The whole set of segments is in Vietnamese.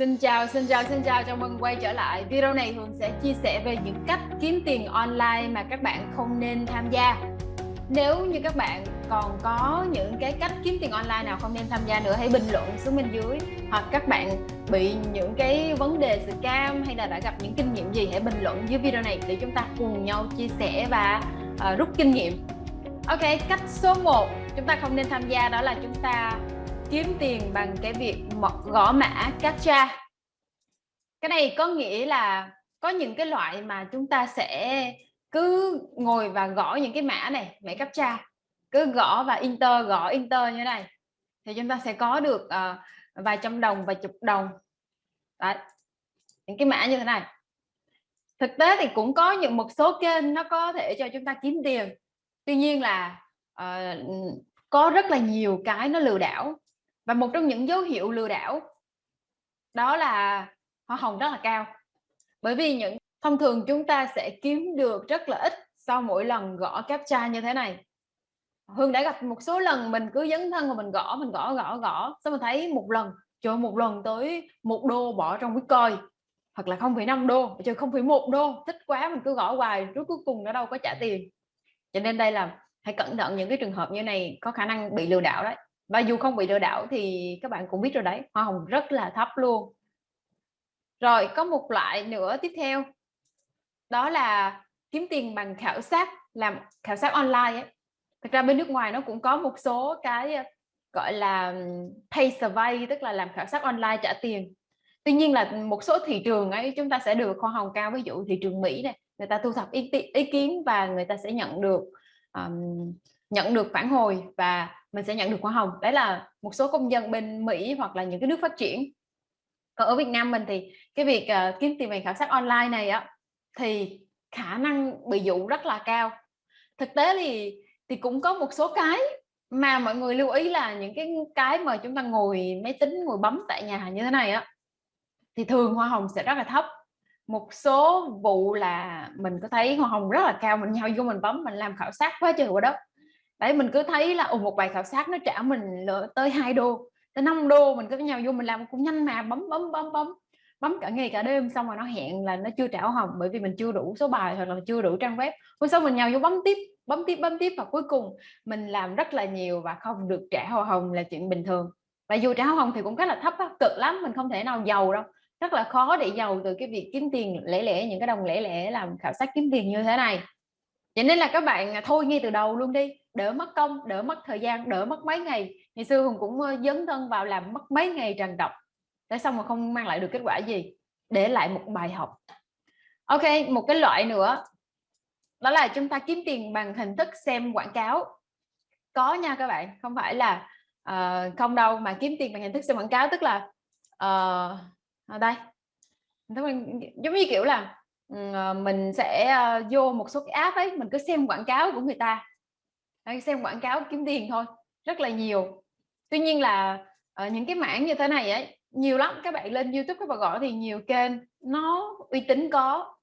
Xin chào, xin chào, xin chào, chào mừng quay trở lại. Video này Hường sẽ chia sẻ về những cách kiếm tiền online mà các bạn không nên tham gia. Nếu như các bạn còn có những cái cách kiếm tiền online nào không nên tham gia nữa hãy bình luận xuống bên dưới hoặc các bạn bị những cái vấn đề scam hay là đã gặp những kinh nghiệm gì hãy bình luận dưới video này để chúng ta cùng nhau chia sẻ và uh, rút kinh nghiệm. Ok, cách số 1 chúng ta không nên tham gia đó là chúng ta kiếm tiền bằng cái việc gõ mã captcha cái này có nghĩa là có những cái loại mà chúng ta sẽ cứ ngồi và gõ những cái mã này mã captcha cứ gõ và enter gõ enter như thế này. Thì chúng ta sẽ có được uh, vài trăm đồng vài chục đồng. Đấy. những cái mã như thế này. Thực tế thì cũng có những một số kênh nó có thể cho chúng ta kiếm tiền. Tuy nhiên là uh, có rất là nhiều cái nó lừa đảo và một trong những dấu hiệu lừa đảo đó là hoa hồng rất là cao. Bởi vì những, thông thường chúng ta sẽ kiếm được rất là ít sau mỗi lần gõ captcha như thế này. Hương đã gặp một số lần mình cứ dấn thân và mình gõ mình gõ gõ gõ, xong mình thấy một lần, trời một lần tới một đô bỏ trong bitcoin hoặc là không phải năm đô, trời không phải một đô, thích quá mình cứ gõ hoài rốt cuối cùng nó đâu có trả tiền. Cho nên đây là, hãy cẩn thận những cái trường hợp như này có khả năng bị lừa đảo đấy và dù không bị lừa đảo thì các bạn cũng biết rồi đấy hoa hồng rất là thấp luôn. Rồi có một loại nữa tiếp theo. Đó là kiếm tiền bằng khảo sát làm khảo sát online ấy. thực ra bên nước ngoài nó cũng có một số cái ờ, gọi là pay survey tức là làm khảo sát online trả tiền. Tuy nhiên là một số thị trường ấy chúng ta sẽ được hoa hồng cao ví dụ thị trường Mỹ này người ta thu thập ý, ý kiến và người ta sẽ nhận được um, nhận được phản hồi và mình sẽ nhận được hoa hồng đấy là một số công dân bên Mỹ hoặc là những cái nước phát triển. Còn ở Việt Nam mình thì cái việc uh, kiếm tiền bằng khảo sát online này á thì khả năng bị dụ rất là cao. Thực tế thì thì cũng có một số cái mà mọi người lưu ý là những cái cái mà chúng ta ngồi máy tính ngồi bấm tại nhà như thế này á thì thường hoa hồng sẽ rất là thấp. Một số vụ là mình có thấy hoa hồng rất là cao mình nhau vô mình bấm mình làm khảo sát quá trời quá đất đấy mình cứ thấy là một bài khảo sát nó trả mình tới 2 đô tới 5 đô mình cứ nhau vô mình làm cũng nhanh mà bấm bấm bấm bấm bấm cả ngày cả đêm xong rồi nó hẹn là nó chưa trả hồng bởi vì mình chưa đủ số bài hoặc là chưa đủ trang web. Hôm sau mình nhào vô bấm tiếp bấm tiếp bấm tiếp và cuối cùng mình làm rất là nhiều và không được trả hoa hồng là chuyện bình thường. Và dù trả hoa hồng thì cũng rất là thấp á, cực lắm mình không thể nào giàu đâu. Rất là khó để giàu từ cái việc kiếm tiền lẻ lẻ những cái đồng lẻ lẻ làm khảo sát kiếm tiền như thế này vậy nên là các bạn à, thôi ngay từ đầu luôn đi đỡ mất công đỡ mất thời gian đỡ mất mấy ngày. Ngày xưa hùng cũng dấn thân vào làm mất mấy ngày trần đọc để xong mà không mang lại được kết quả gì để lại một bài học. Ok một cái loại nữa đó là chúng ta kiếm tiền bằng hình thức xem quảng cáo. Có nha các bạn không phải là uh, không đâu mà kiếm tiền bằng hình thức xem quảng cáo tức là uh, ở đây giống như kiểu là Ờ, mình sẽ ờ, vô một số cái app ấy, mình cứ xem quảng cáo của người ta. Xem quảng cáo kiếm tiền thôi, rất là nhiều. Tuy nhiên là ờ, những cái mảng như thế này ấy, nhiều lắm, các bạn lên YouTube, các bạn gọi thì nhiều kênh, nó uy tín có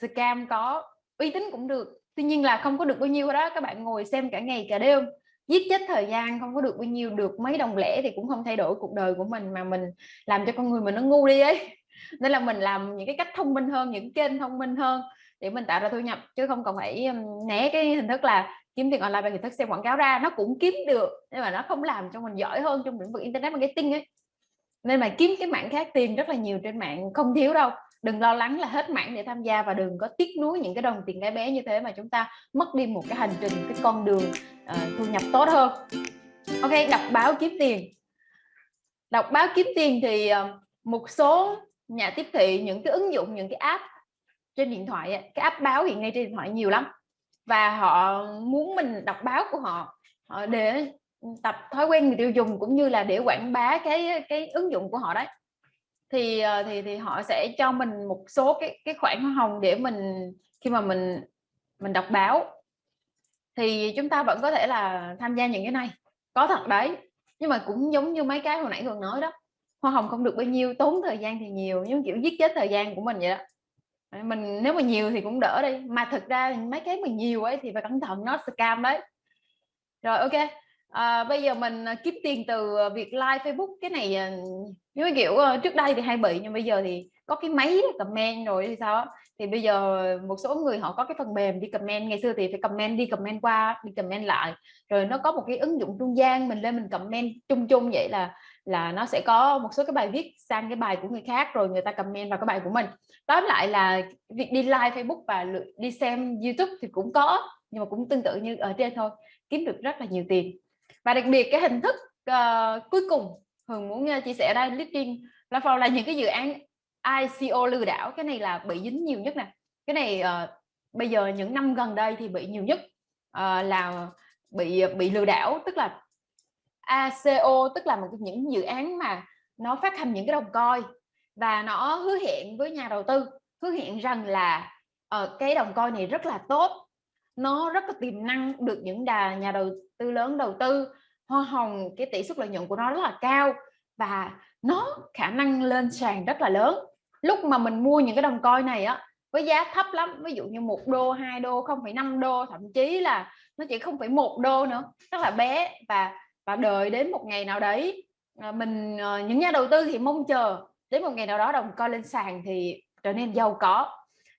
scam có, uy tín cũng được. Tuy nhiên là không có được bao nhiêu đó các bạn ngồi xem cả ngày cả đêm, giết chết thời gian, không có được bao nhiêu, được mấy đồng lẻ thì cũng không thay đổi cuộc đời của mình mà mình làm cho con người mình nó ngu đi ấy nên là mình làm những cái cách thông minh hơn những kênh thông minh hơn để mình tạo ra thu nhập chứ không cần phải né cái hình thức là kiếm tiền online bằng hình thức xem quảng cáo ra nó cũng kiếm được nhưng mà nó không làm cho mình giỏi hơn trong lĩnh vực internet marketing ấy. Nên mà kiếm cái mạng khác tiền rất là nhiều trên mạng không thiếu đâu. Đừng lo lắng là hết mạng để tham gia và đừng có tiếc nuối những cái đồng tiền bé bé như thế mà chúng ta mất đi một cái hành trình cái con đường uh, thu nhập tốt hơn. Ok đọc báo kiếm tiền. Đọc báo kiếm tiền thì uh, một số nhà tiếp thị, những cái ứng dụng, những cái app trên điện thoại cái app báo hiện nay trên điện thoại nhiều lắm. Và họ muốn mình đọc báo của họ để tập thói quen người tiêu dùng cũng như là để quảng bá cái cái ứng dụng của họ đấy. Thì ờ, thì thì họ sẽ cho mình một số cái cái khoản hoa hồng để mình, khi mà mình mình đọc báo. Thì chúng ta vẫn có thể là tham gia những cái này. Có thật đấy, nhưng mà cũng giống như mấy cái hồi nãy thường nói đó hoa hồng không được bao nhiêu tốn thời gian thì nhiều nhưng kiểu giết chết thời gian của mình vậy đó. Mình nếu mà nhiều thì cũng đỡ đi mà thực ra mấy cái mà nhiều ấy thì phải cẩn thận nó scam đấy. Rồi ok à, bây giờ mình ờ, kiếm tiền từ ờ, việc like Facebook cái này như kiểu trước đây thì hay bị nhưng bây giờ thì có cái máy comment rồi thì sao thì bây giờ một số người họ có cái phần mềm đi comment ngày xưa thì phải comment đi comment qua đi comment lại. Rồi nó có một cái ứng dụng trung gian mình lên mình comment chung chung vậy là là nó sẽ có một số cái bài viết sang cái bài của người khác rồi người ta comment vào cái bài của mình. Tóm lại là việc đi like Facebook và đi xem YouTube thì cũng có nhưng mà cũng tương tự như ở trên thôi kiếm được rất là nhiều tiền. Và đặc biệt cái hình thức uh, cuối cùng Hường muốn ờ, chia sẻ đây listing là platform là những cái dự án ICO lừa đảo cái này là bị dính nhiều nhất nè. Cái này uh, bây giờ những năm gần đây thì bị nhiều nhất uh, là bị bị lừa đảo tức là ACO tức là một những dự án mà nó phát hành những cái đồng coi và nó hứa hẹn với nhà đầu tư hứa hẹn rằng là uh, cái đồng coi này rất là tốt. Nó rất là tiềm năng được những đà nhà đầu tư lớn đầu tư hoa hồng cái tỷ suất lợi nhuận của nó rất là cao và nó khả năng lên sàn rất là lớn. Lúc mà mình mua những cái đồng coi này á với giá thấp lắm ví dụ như một đô hai đô không phải năm đô thậm chí là nó chỉ không phải một đô nữa rất là bé và và đợi đến một ngày nào đấy ờ, mình ờ, những nhà đầu tư thì mong chờ đến một ngày nào đó đồng coin lên sàn thì trở nên giàu có.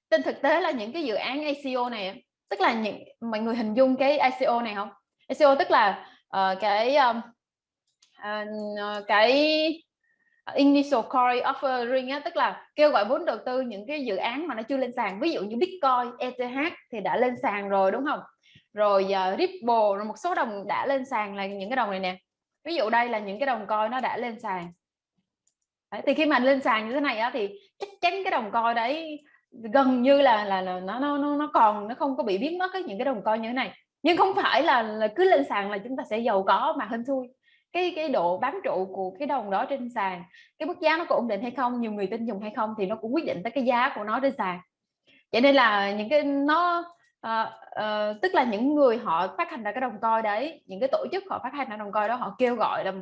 Trên thực tế là những cái dự án ICO này tức là những mọi người hình dung cái ICO này không? ICO tức là uh, cái um, uh, cái initial coin offering á, tức là kêu gọi vốn đầu tư những cái dự án mà nó chưa lên sàn. Ví dụ như Bitcoin, ETH thì đã lên sàn rồi đúng không? Rồi uh, Ripple rồi một số đồng đã lên sàn là những cái đồng này nè. Ví dụ đây là những cái đồng coi nó đã lên sàn. Đấy, thì khi mà lên sàn như thế này á, thì chắc chắn cái đồng coi đấy gần như là là, là nó nó nó còn nó không có bị biến mất cái những cái đồng coi như thế này. Nhưng không phải là, là cứ lên sàn là chúng ta sẽ giàu có mà hên xui. Cái cái độ bám trụ của cái đồng đó trên sàn cái mức giá nó có ổn định hay không nhiều người tin dùng hay không thì nó cũng quyết định tới cái giá của nó trên sàn. Vậy nên là những cái nó uh, tức là những người họ phát hành ra cái đồng coi đấy những cái tổ chức họ phát hành ra đồng coi đó họ kêu gọi là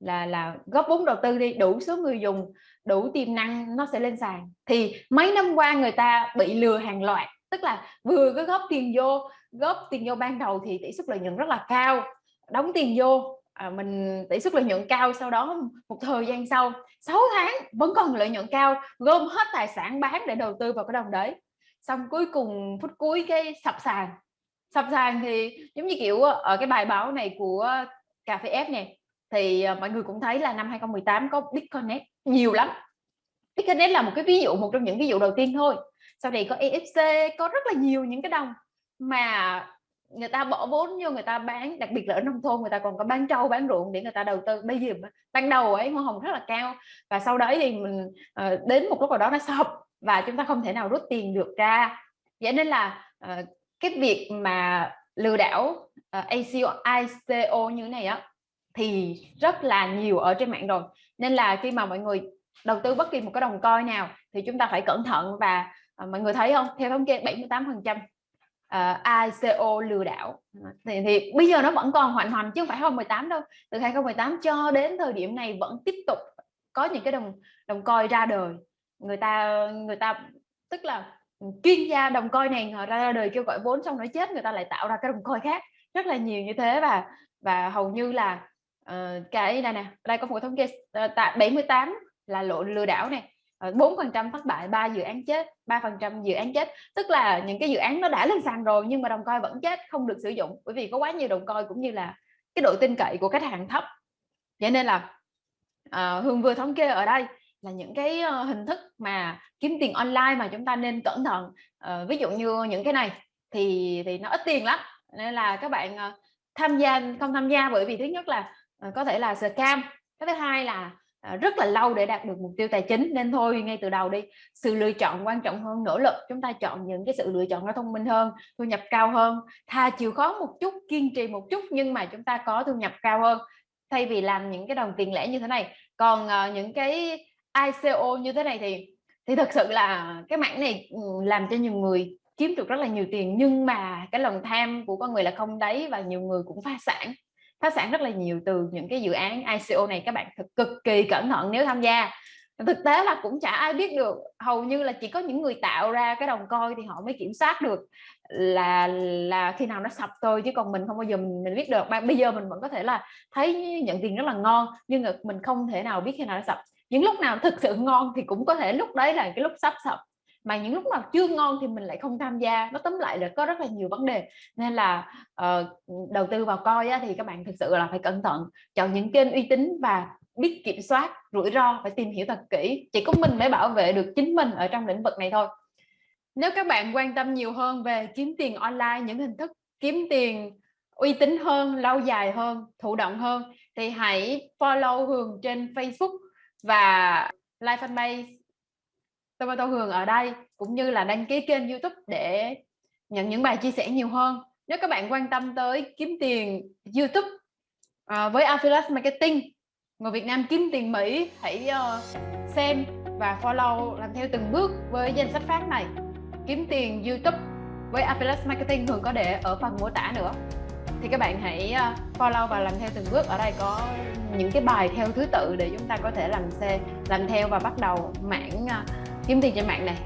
là là góp vốn đầu tư đi đủ số người dùng đủ tiềm năng nó sẽ lên sàn. Thì mấy năm qua người ta bị lừa hàng loạt tức là vừa có góp tiền vô góp tiền vô ban đầu thì tỷ suất lợi nhuận rất là cao đóng tiền vô à, mình tỷ suất lợi nhuận cao sau đó một thời gian sau 6 tháng vẫn còn lợi nhuận cao gom hết tài sản bán để đầu tư vào cái đồng đấy xong cuối cùng, phút cuối cái sập sàn. Sập sàn thì giống như kiểu ờ, ở cái bài báo này của cà phê F này thì ờ, mọi người cũng thấy là năm 2018 có Bitcoin nhiều lắm. Bitcoin là một cái ví dụ, một trong những ví dụ đầu tiên thôi. Sau này có EFC có rất là nhiều những cái đồng mà người ta bỏ vốn vô, người ta bán, đặc biệt là ở nông thôn, người ta còn có bán trâu, bán ruộng để người ta đầu tư. Bây giờ ban đầu ấy, hoa hồng rất là cao và sau đấy thì mình ờ, đến một lúc nào đó nó sập và chúng ta không thể nào rút tiền được ra. Vậy nên là uh, cái việc mà lừa đảo ờ, uh, ACO, ICO như thế này á thì rất là nhiều ở trên mạng rồi. Nên là khi mà mọi người đầu tư bất kỳ một cái đồng coi nào thì chúng ta phải cẩn thận và uh, mọi người thấy không? Theo thống kê 78 phần trăm uh, ICO lừa đảo. Thì, thì bây giờ nó vẫn còn hoành hành chứ không phải 2018 đâu. Từ 2018 cho đến thời điểm này vẫn tiếp tục có những cái đồng đồng coi ra đời người ta người ta tức là ừ, chuyên gia đồng coi này họ ra đời kêu gọi vốn xong nó chết người ta lại tạo ra cái đồng coi khác. Rất là nhiều như thế và và hầu như là uh, cái này nè đây có một thống kê uh, tại 78 là lộ lừa đảo này. Ờ, bốn phần trăm thất bại ba dự án chết ba phần trăm dự án chết. Tức là những cái dự án nó đã lên sàn rồi nhưng mà đồng coi vẫn chết không được sử dụng. Bởi vì có quá nhiều đồng coi cũng như là cái độ tin cậy của khách hàng thấp. Vậy nên là uh, hương vừa thống kê ở đây là những cái ờ, hình thức mà kiếm tiền online mà chúng ta nên cẩn thận. Uh, ví dụ như những cái này thì thì nó ít tiền lắm nên là các bạn uh, tham gia không tham gia bởi vì thứ nhất là uh, có thể là scam cái thứ hai là uh, rất là lâu để đạt được mục tiêu tài chính nên thôi ngay từ đầu đi sự lựa chọn quan trọng hơn nỗ lực. Chúng ta chọn những cái sự lựa chọn nó thông minh hơn thu nhập cao hơn thà chịu khó một chút kiên trì một chút nhưng mà chúng ta có thu nhập cao hơn. Thay vì làm những cái đồng tiền lẻ như thế này còn uh, những cái ICO như thế này thì thì thực sự là cái mảng này ừ, làm cho nhiều người kiếm được rất là nhiều tiền nhưng mà cái lòng tham của con người là không đấy và nhiều người cũng phá sản phá sản rất là nhiều từ những cái dự án ICO này. Các bạn thật cực kỳ cẩn thận nếu tham gia. Thực tế là cũng chả ai biết được hầu như là chỉ có những người tạo ra cái đồng coi thì họ mới kiểm soát được là là khi nào nó sập thôi chứ còn mình không bao giờ mình, mình biết được. Bây giờ mình vẫn có thể là thấy nhận tiền rất là ngon nhưng mà mình không thể nào biết khi nào nó sập những lúc nào thực sự ngon thì cũng có thể lúc đấy là cái lúc sắp sập. Mà những lúc nào chưa ngon thì mình lại không tham gia. Nó tóm lại là có rất là nhiều vấn đề. Nên là uh, đầu tư vào coi á, thì các bạn thực sự là phải cẩn thận. Chọn những kênh uy tín và biết kiểm soát rủi ro phải tìm hiểu thật kỹ. Chỉ có mình mới bảo vệ được chính mình ở trong lĩnh vực này thôi. Nếu các bạn quan tâm nhiều hơn về kiếm tiền online những hình thức kiếm tiền uy tín hơn lâu dài hơn thụ động hơn thì hãy follow Hường trên Facebook và like fanpage Tomato Hường ở đây cũng như là đăng ký kênh YouTube để nhận những bài chia sẻ nhiều hơn. Nếu các bạn quan tâm tới kiếm tiền YouTube uh, với Affiliate Marketing người Việt Nam kiếm tiền Mỹ hãy uh, xem và follow làm theo từng bước với danh sách phát này. Kiếm tiền YouTube với Affiliate Marketing thường có để ở phần mô tả nữa thì các bạn hãy ờ, follow và làm theo từng bước. Ở đây có những cái bài theo thứ tự để chúng ta có thể làm xe làm theo và bắt đầu mảng ờ, kiếm tiền trên mạng này.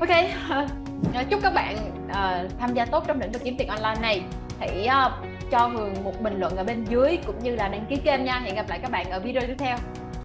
Ok ờ, chúc các bạn uh, tham gia tốt trong lĩnh vực kiếm tiền online này. Hãy uh, cho Hường một bình luận ở bên dưới cũng như là đăng ký kênh nha. Hẹn gặp lại các bạn ở video tiếp theo.